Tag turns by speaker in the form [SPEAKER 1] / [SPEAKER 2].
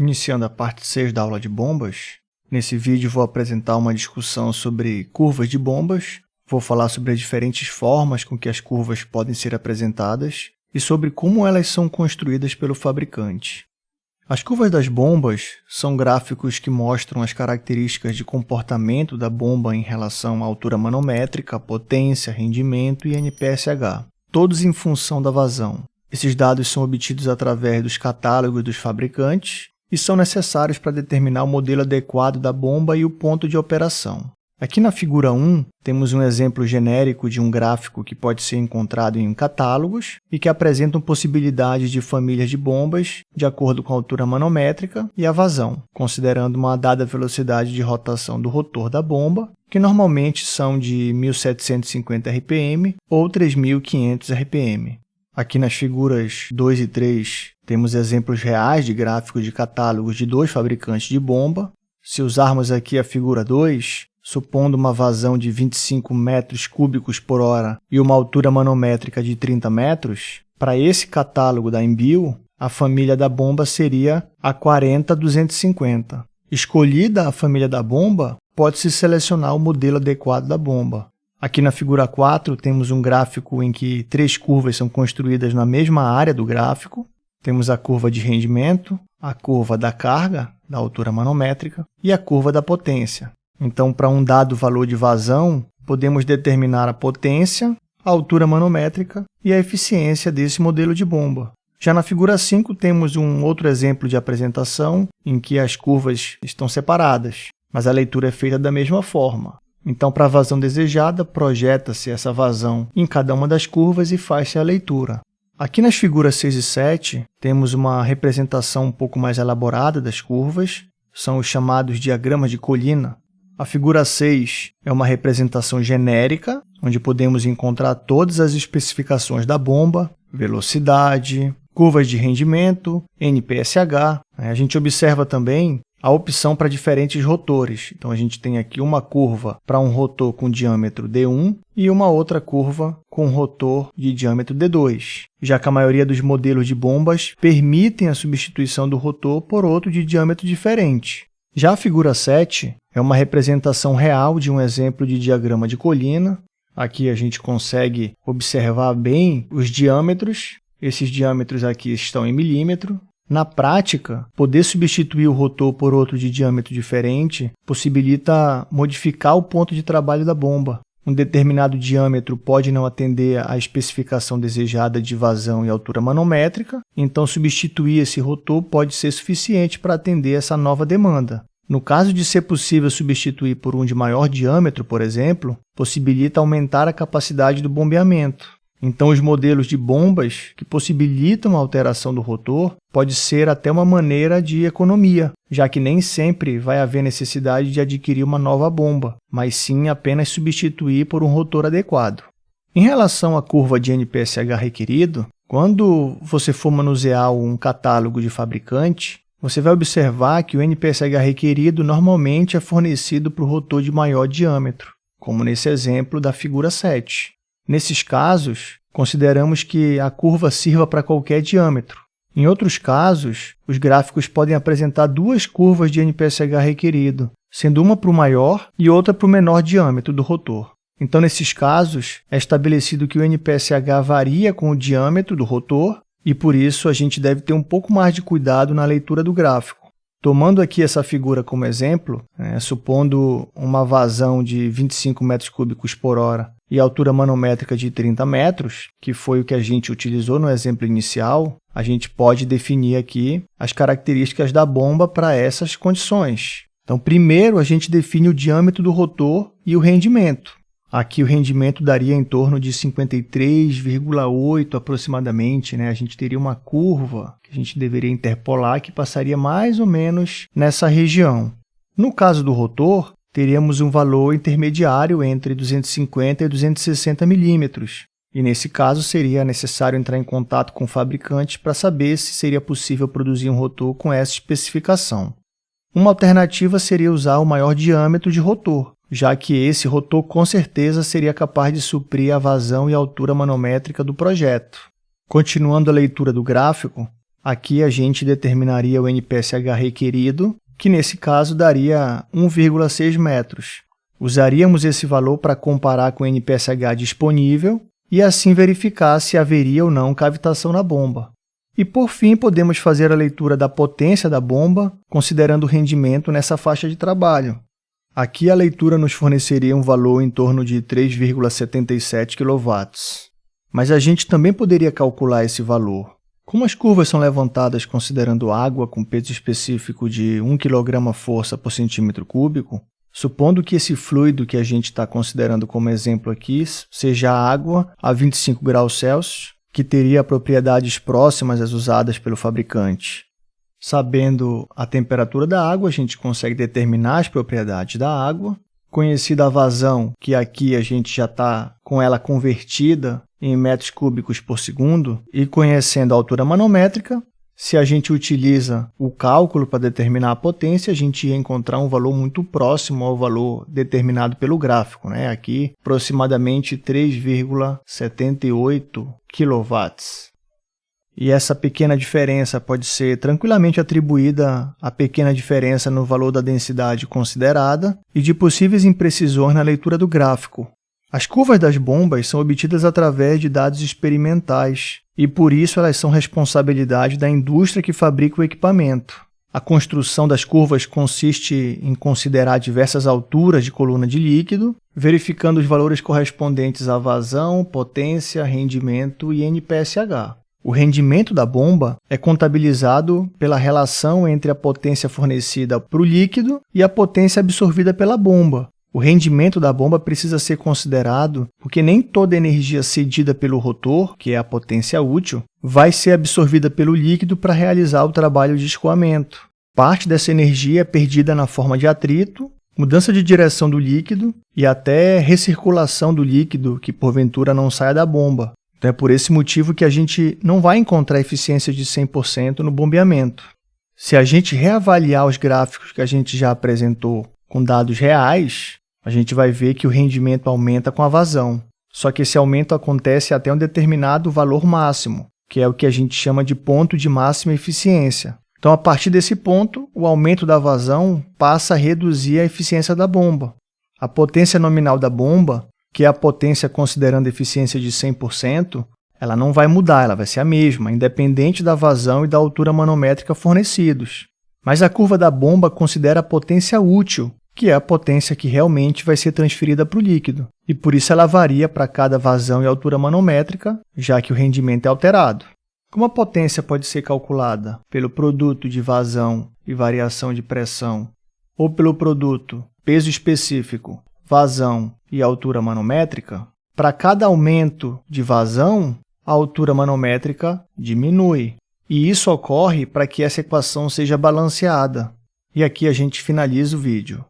[SPEAKER 1] Iniciando a parte 6 da aula de bombas, nesse vídeo vou apresentar uma discussão sobre curvas de bombas, vou falar sobre as diferentes formas com que as curvas podem ser apresentadas e sobre como elas são construídas pelo fabricante. As curvas das bombas são gráficos que mostram as características de comportamento da bomba em relação à altura manométrica, potência, rendimento e NPSH, todos em função da vazão. Esses dados são obtidos através dos catálogos dos fabricantes e são necessários para determinar o modelo adequado da bomba e o ponto de operação. Aqui na figura 1, temos um exemplo genérico de um gráfico que pode ser encontrado em catálogos e que apresentam possibilidades de famílias de bombas de acordo com a altura manométrica e a vazão, considerando uma dada velocidade de rotação do rotor da bomba, que normalmente são de 1.750 RPM ou 3.500 RPM. Aqui nas figuras 2 e 3, temos exemplos reais de gráficos de catálogos de dois fabricantes de bomba. Se usarmos aqui a figura 2, supondo uma vazão de 25 metros cúbicos por hora e uma altura manométrica de 30 metros, para esse catálogo da Embio, a família da bomba seria a 40250. Escolhida a família da bomba, pode-se selecionar o modelo adequado da bomba. Aqui na figura 4, temos um gráfico em que três curvas são construídas na mesma área do gráfico. Temos a curva de rendimento, a curva da carga, da altura manométrica, e a curva da potência. Então, para um dado valor de vazão, podemos determinar a potência, a altura manométrica e a eficiência desse modelo de bomba. Já na figura 5, temos um outro exemplo de apresentação em que as curvas estão separadas, mas a leitura é feita da mesma forma. Então, para a vazão desejada, projeta-se essa vazão em cada uma das curvas e faz-se a leitura. Aqui nas figuras 6 e 7, temos uma representação um pouco mais elaborada das curvas, são os chamados diagramas de colina. A figura 6 é uma representação genérica, onde podemos encontrar todas as especificações da bomba, velocidade, curvas de rendimento, NPSH. A gente observa também a opção para diferentes rotores. Então, a gente tem aqui uma curva para um rotor com diâmetro D1 e uma outra curva com rotor de diâmetro D2, já que a maioria dos modelos de bombas permitem a substituição do rotor por outro de diâmetro diferente. Já a figura 7 é uma representação real de um exemplo de diagrama de colina. Aqui a gente consegue observar bem os diâmetros. Esses diâmetros aqui estão em milímetro, na prática, poder substituir o rotor por outro de diâmetro diferente possibilita modificar o ponto de trabalho da bomba. Um determinado diâmetro pode não atender à especificação desejada de vazão e altura manométrica, então substituir esse rotor pode ser suficiente para atender essa nova demanda. No caso de ser possível substituir por um de maior diâmetro, por exemplo, possibilita aumentar a capacidade do bombeamento. Então, os modelos de bombas que possibilitam a alteração do rotor pode ser até uma maneira de economia, já que nem sempre vai haver necessidade de adquirir uma nova bomba, mas sim apenas substituir por um rotor adequado. Em relação à curva de NPSH requerido, quando você for manusear um catálogo de fabricante, você vai observar que o NPSH requerido normalmente é fornecido para o rotor de maior diâmetro, como nesse exemplo da figura 7. Nesses casos, consideramos que a curva sirva para qualquer diâmetro. Em outros casos, os gráficos podem apresentar duas curvas de NPSH requerido, sendo uma para o maior e outra para o menor diâmetro do rotor. Então, nesses casos, é estabelecido que o NPSH varia com o diâmetro do rotor e, por isso, a gente deve ter um pouco mais de cuidado na leitura do gráfico. Tomando aqui essa figura como exemplo, né, supondo uma vazão de 25 metros cúbicos por hora e altura manométrica de 30 metros, que foi o que a gente utilizou no exemplo inicial, a gente pode definir aqui as características da bomba para essas condições. Então, primeiro, a gente define o diâmetro do rotor e o rendimento. Aqui o rendimento daria em torno de 53,8 aproximadamente. Né? A gente teria uma curva que a gente deveria interpolar que passaria mais ou menos nessa região. No caso do rotor, teríamos um valor intermediário entre 250 e 260 milímetros. E nesse caso seria necessário entrar em contato com o fabricante para saber se seria possível produzir um rotor com essa especificação. Uma alternativa seria usar o maior diâmetro de rotor, já que esse rotor com certeza seria capaz de suprir a vazão e altura manométrica do projeto. Continuando a leitura do gráfico, Aqui a gente determinaria o NPSH requerido, que nesse caso daria 1,6 metros. Usaríamos esse valor para comparar com o NPSH disponível e assim verificar se haveria ou não cavitação na bomba. E, por fim, podemos fazer a leitura da potência da bomba, considerando o rendimento nessa faixa de trabalho. Aqui a leitura nos forneceria um valor em torno de 3,77 kW. Mas a gente também poderia calcular esse valor. Como as curvas são levantadas considerando água com peso específico de 1 kg força por centímetro cúbico, supondo que esse fluido que a gente está considerando como exemplo aqui seja água a 25 graus Celsius, que teria propriedades próximas às usadas pelo fabricante. Sabendo a temperatura da água, a gente consegue determinar as propriedades da água. Conhecida a vazão, que aqui a gente já está com ela convertida em metros cúbicos por segundo, e conhecendo a altura manométrica, se a gente utiliza o cálculo para determinar a potência, a gente ia encontrar um valor muito próximo ao valor determinado pelo gráfico. Né? Aqui, aproximadamente 3,78 kW. E essa pequena diferença pode ser tranquilamente atribuída à pequena diferença no valor da densidade considerada e de possíveis imprecisões na leitura do gráfico, as curvas das bombas são obtidas através de dados experimentais e, por isso, elas são responsabilidade da indústria que fabrica o equipamento. A construção das curvas consiste em considerar diversas alturas de coluna de líquido, verificando os valores correspondentes à vazão, potência, rendimento e NPSH. O rendimento da bomba é contabilizado pela relação entre a potência fornecida para o líquido e a potência absorvida pela bomba, o rendimento da bomba precisa ser considerado porque nem toda energia cedida pelo rotor, que é a potência útil, vai ser absorvida pelo líquido para realizar o trabalho de escoamento. Parte dessa energia é perdida na forma de atrito, mudança de direção do líquido e até recirculação do líquido que porventura não saia da bomba. Então é por esse motivo que a gente não vai encontrar eficiência de 100% no bombeamento. Se a gente reavaliar os gráficos que a gente já apresentou com dados reais, a gente vai ver que o rendimento aumenta com a vazão. Só que esse aumento acontece até um determinado valor máximo, que é o que a gente chama de ponto de máxima eficiência. Então, a partir desse ponto, o aumento da vazão passa a reduzir a eficiência da bomba. A potência nominal da bomba, que a potência considerando eficiência de 100%, ela não vai mudar, ela vai ser a mesma, independente da vazão e da altura manométrica fornecidos. Mas a curva da bomba considera a potência útil, que é a potência que realmente vai ser transferida para o líquido, e por isso ela varia para cada vazão e altura manométrica, já que o rendimento é alterado. Como a potência pode ser calculada pelo produto de vazão e variação de pressão, ou pelo produto peso específico, vazão e altura manométrica, para cada aumento de vazão, a altura manométrica diminui. E isso ocorre para que essa equação seja balanceada. E aqui a gente finaliza o vídeo.